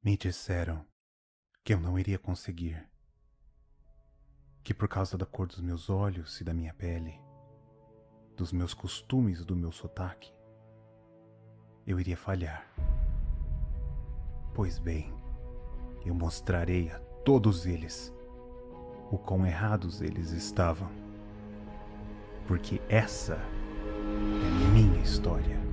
Me disseram que eu não iria conseguir. Que por causa da cor dos meus olhos e da minha pele, dos meus costumes e do meu sotaque, eu iria falhar. Pois bem, eu mostrarei a todos eles o quão errados eles estavam. Porque essa é minha história.